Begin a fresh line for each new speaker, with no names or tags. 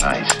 Nice.